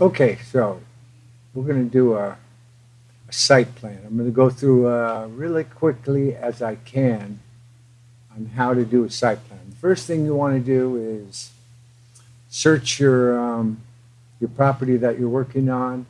Okay, so we're going to do a, a site plan. I'm going to go through uh, really quickly as I can on how to do a site plan. The first thing you want to do is search your um, your property that you're working on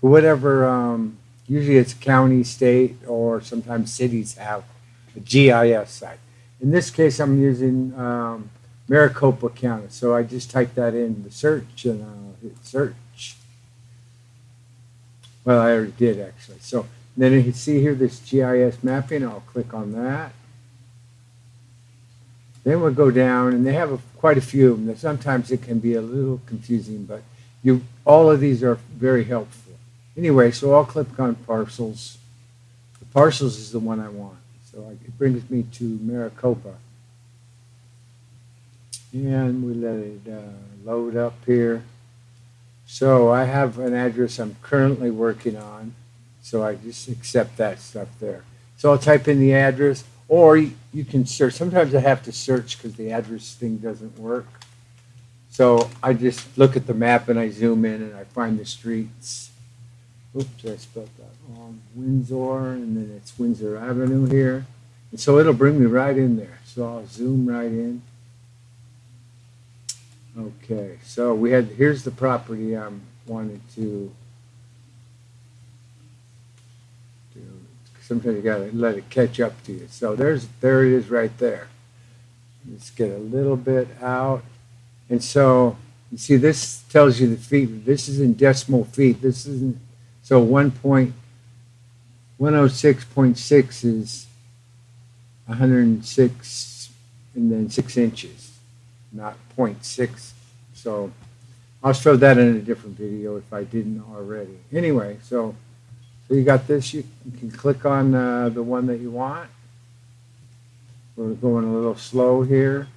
for whatever. Um, usually, it's county, state, or sometimes cities have a GIS site. In this case, I'm using um, Maricopa County, so I just type that in the search and uh, I'll hit search. Well, I already did actually. So then you can see here this GIS mapping. I'll click on that. Then we'll go down, and they have a, quite a few of them. Sometimes it can be a little confusing, but you all of these are very helpful. Anyway, so I'll click on parcels. The parcels is the one I want. So it brings me to Maricopa. And we let it uh, load up here. So I have an address I'm currently working on. So I just accept that stuff there. So I'll type in the address or you, you can search. Sometimes I have to search because the address thing doesn't work. So I just look at the map and I zoom in and I find the streets. Oops, I spelled that wrong. Windsor, and then it's Windsor Avenue here. And so it'll bring me right in there. So I'll zoom right in. Okay, so we had, here's the property I'm wanted to do. Sometimes you gotta let it catch up to you. So there's, there it is right there. Let's get a little bit out. And so, you see, this tells you the feet. This is in decimal feet. This isn't, so 1.106.6 is 106 and then 6 inches not 0.6. So I'll show that in a different video if I didn't already. Anyway, so so you got this. You, can click on uh, the one that you want. We're going a little slow here.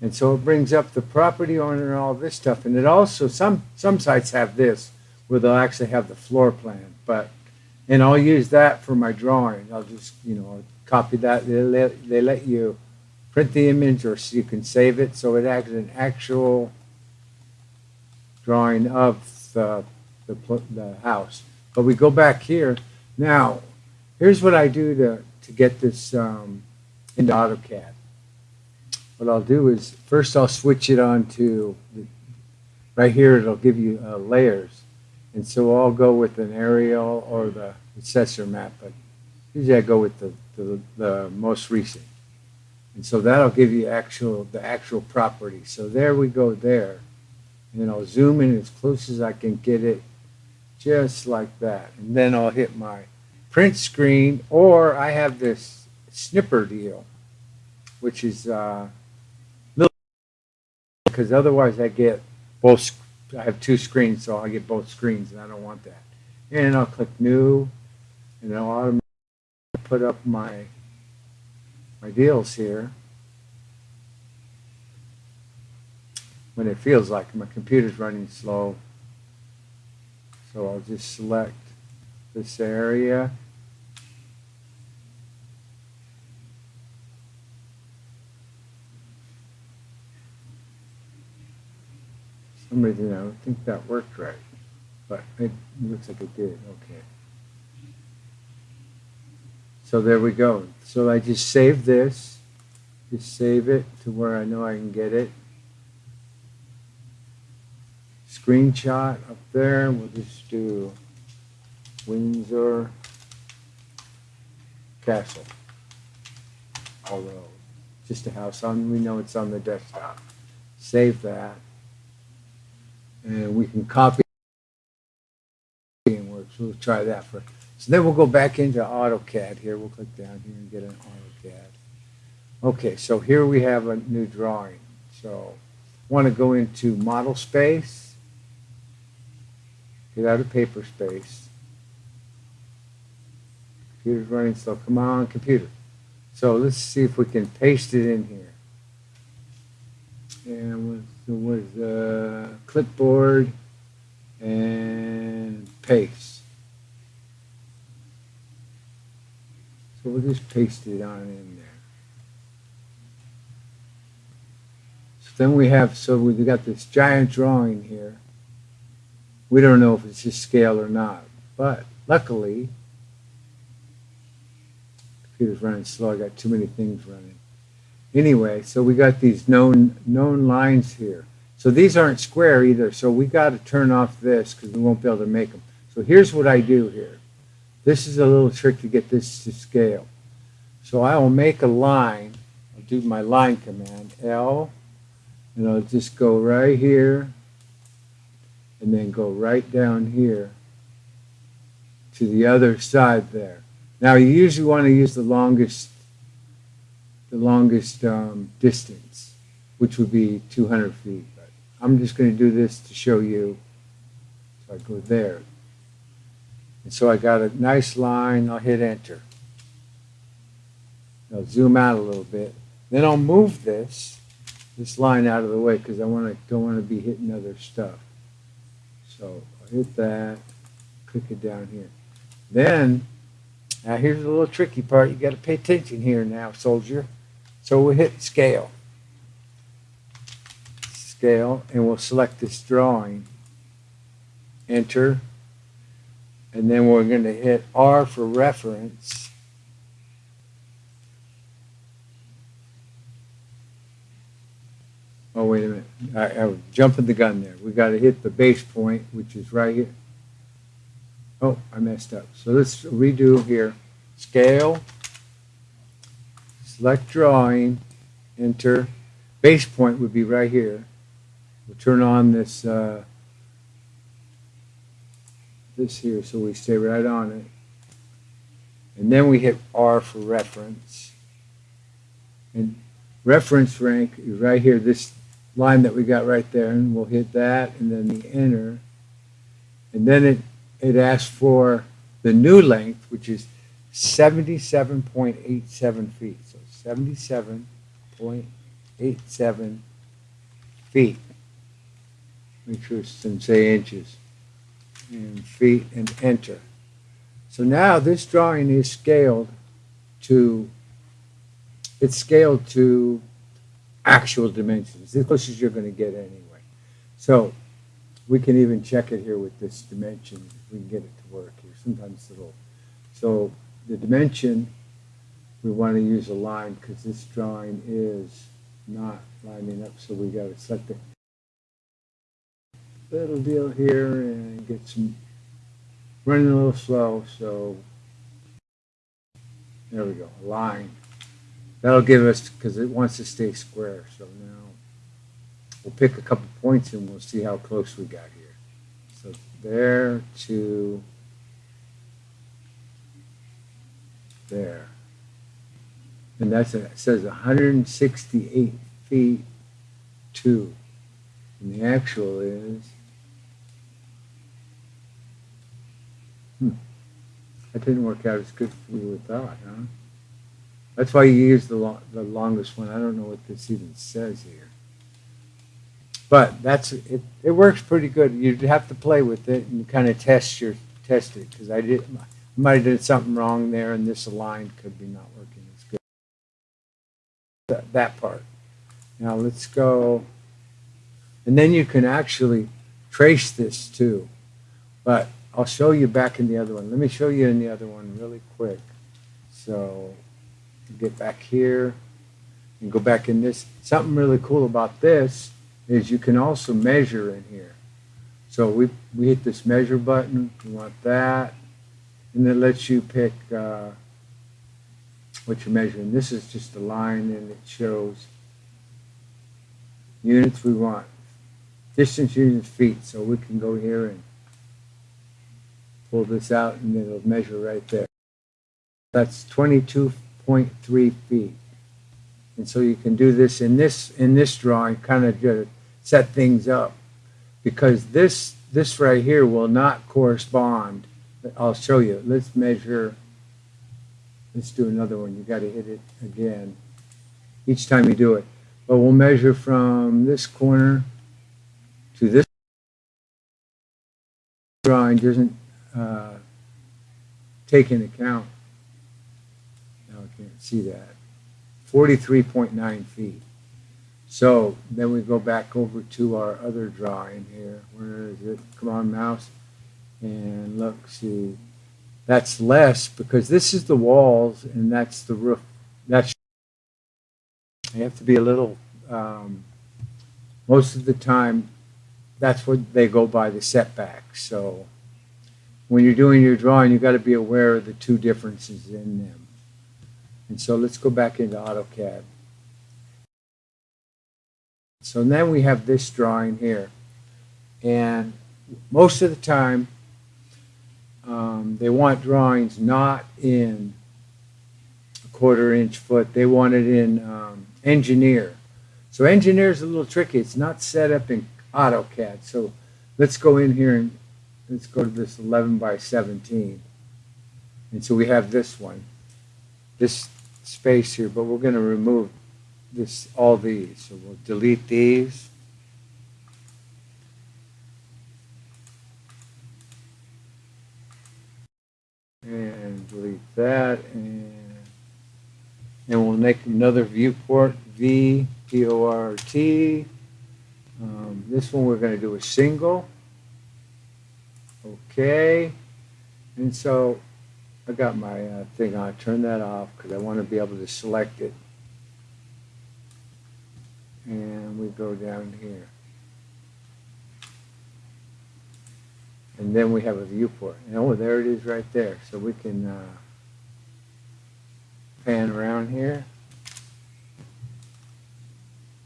And so it brings up the property owner and all this stuff. And it also, some, some sites have this where they'll actually have the floor plan. But, and I'll use that for my drawing. I'll just, you know, copy that. They let, they let you print the image or you can save it so it acts an actual drawing of the, the, the house. But we go back here. Now, here's what I do to, to get this um, into AutoCAD. What I'll do is first I'll switch it on to, the, right here it'll give you uh, layers. And so I'll go with an aerial or the assessor map, but usually I go with the, the, the most recent. And so that'll give you actual the actual property. So there we go there. And then I'll zoom in as close as I can get it, just like that. And then I'll hit my print screen, or I have this snipper deal, which is uh, because otherwise I get both. I have two screens, so I get both screens, and I don't want that. And I'll click New, and I'll automatically put up my my deals here when it feels like my computer's running slow. So I'll just select this area. Some reason I don't think that worked right, but it looks like it did. Okay. So there we go. So I just save this, just save it to where I know I can get it. Screenshot up there, we'll just do Windsor Castle. Although, just a house on, we know it's on the desktop. Save that. And we can copy and we'll try that for so then we'll go back into AutoCAD here. We'll click down here and get an AutoCAD. Okay, so here we have a new drawing. So want to go into model space, get out of paper space. Computer's running slow. Come on, computer. So let's see if we can paste it in here. And with, with uh, clipboard and paste. We'll just paste it on in there. So then we have, so we've got this giant drawing here. we don't know if it's just scale or not. But luckily, computer's running slow. I got too many things running. Anyway, so we got these known known lines here. So these aren't square either. So we got to turn off this because we won't be able to make them. So here's what I do here. This is a little trick to get this to scale. So I will make a line. I'll do my line command, L, and I'll just go right here and then go right down here to the other side there. Now you usually want to use the longest the longest um, distance, which would be 200 feet. But I'm just going to do this to show you. So I go there. And so I got a nice line. I'll hit enter. I'll zoom out a little bit. Then I'll move this this line out of the way because I want to don't want to be hitting other stuff. So I'll hit that, click it down here. Then, now here's a little tricky part. You got to pay attention here now, soldier. So we'll hit scale. Scale, and we'll select this drawing. Enter. And then we're going to hit R for reference. Oh, wait a minute. I, I was jumping the gun there. We got to hit the base point, which is right here. Oh, I messed up. So let's redo here. Scale, select drawing, enter. Base point would be right here. We'll turn on this uh, this here so we stay right on it. And then we hit R for reference. And reference rank is right here, this line that we got right there, and we'll hit that and then the enter. And then it, it asks for the new length, which is 77.87 feet. So 77.87 feet. Make sure it's in say inches and feet and enter. So now this drawing is scaled to, it's scaled to actual dimensions, as close as you're going to get anyway. So we can even check it here with this dimension, if we can get it to work here. Sometimes it'll, so the dimension, we want to use a line because this drawing is not lining up, so we got to select it little deal here and get some running a little slow so there we go line. That'll give us because it wants to stay square so now we'll pick a couple points and we'll see how close we got here. So there to there. And that's it says 168 feet two. And the actual is Hmm. That didn't work out as good as we would thought, huh? That's why you use the, lo the longest one. I don't know what this even says here. But that's it. It works pretty good. You'd have to play with it and kind of test your test it because I did I might have did something wrong there, and this align could be not working as good. That, that part. Now let's go, and then you can actually trace this too. But I'll show you back in the other one. Let me show you in the other one really quick. So get back here and go back in this. Something really cool about this is you can also measure in here. So we, we hit this measure button. We want that. And it lets you pick uh, what you're measuring. This is just a line and it shows units we want. Distance units feet. So we can go here and pull this out and it'll measure right there. That's 22.3 feet. And so you can do this in this in this drawing, kind of just set things up, because this this right here will not correspond. I'll show you. Let's measure. Let's do another one. You got to hit it again each time you do it. But we'll measure from this corner to this drawing doesn't uh, take into account, now I can't see that, 43.9 feet. So then we go back over to our other drawing here. Where is it? Come on, mouse. And look, see, that's less because this is the walls and that's the roof. That's you have to be a little. Um, most of the time, that's what they go by the setback. So when you're doing your drawing, you've got to be aware of the two differences in them. And so let's go back into AutoCAD. So then we have this drawing here. And most of the time, um, they want drawings not in a quarter inch foot. They want it in um, engineer. So engineer is a little tricky. It's not set up in AutoCAD. So let's go in here and let's go to this 11 by 17. And so we have this one, this space here, but we're going to remove this, all these. So we'll delete these. And delete that, and, and we'll make another viewport, V, P O R T. Um, this one we're going to do a single. Okay. And so I got my uh, thing on. Turn that off because I want to be able to select it. And we go down here. And then we have a viewport. And oh, there it is right there. So we can uh, pan around here.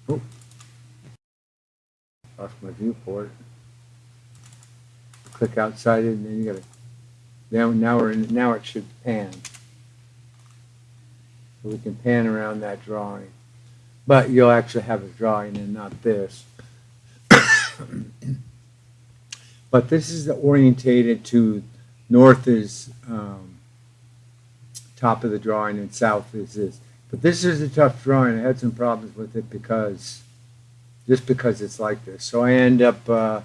Oh, lost my viewport. Click outside it, and then you gotta. Now, now we're in, now it should pan. So we can pan around that drawing, but you'll actually have a drawing and not this. but this is orientated to north is um, top of the drawing and south is this. But this is a tough drawing. I had some problems with it because, just because it's like this. So I end up uh,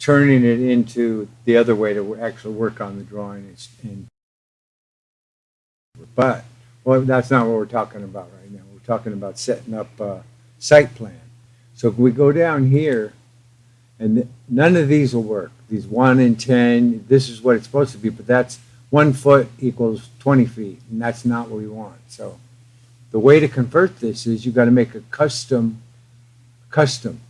turning it into the other way to actually work on the drawing. But, well, that's not what we're talking about right now. We're talking about setting up a site plan. So if we go down here, and none of these will work. These 1 and 10, this is what it's supposed to be, but that's one foot equals 20 feet, and that's not what we want. So the way to convert this is you've got to make a custom, custom.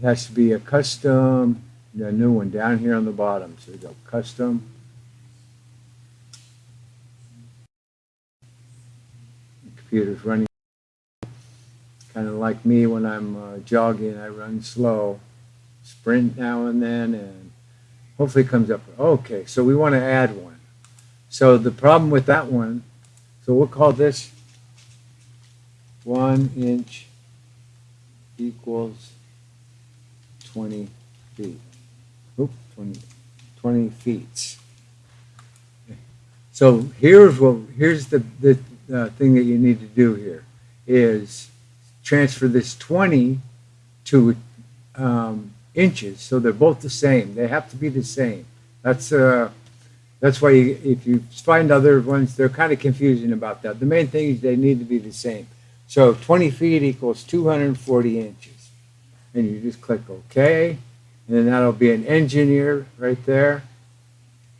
It has to be a custom, a new one down here on the bottom. So you go custom. The computer's running. Kind of like me when I'm uh, jogging, I run slow, sprint now and then, and hopefully it comes up. Okay, so we want to add one. So the problem with that one, so we'll call this one inch equals 20 feet. Oop, 20, 20 feet. So here's what here's the the uh, thing that you need to do here is transfer this 20 to um, inches, so they're both the same. They have to be the same. That's uh, that's why you, if you find other ones, they're kind of confusing about that. The main thing is they need to be the same. So 20 feet equals 240 inches. And you just click OK. And then that'll be an engineer right there.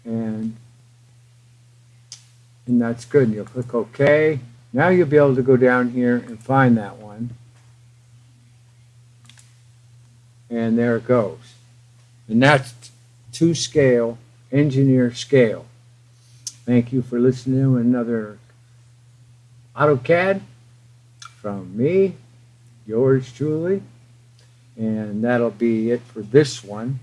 And, and that's good. And you'll click OK. Now you'll be able to go down here and find that one. And there it goes. And that's to scale, engineer scale. Thank you for listening to another AutoCAD from me, yours truly. And that'll be it for this one.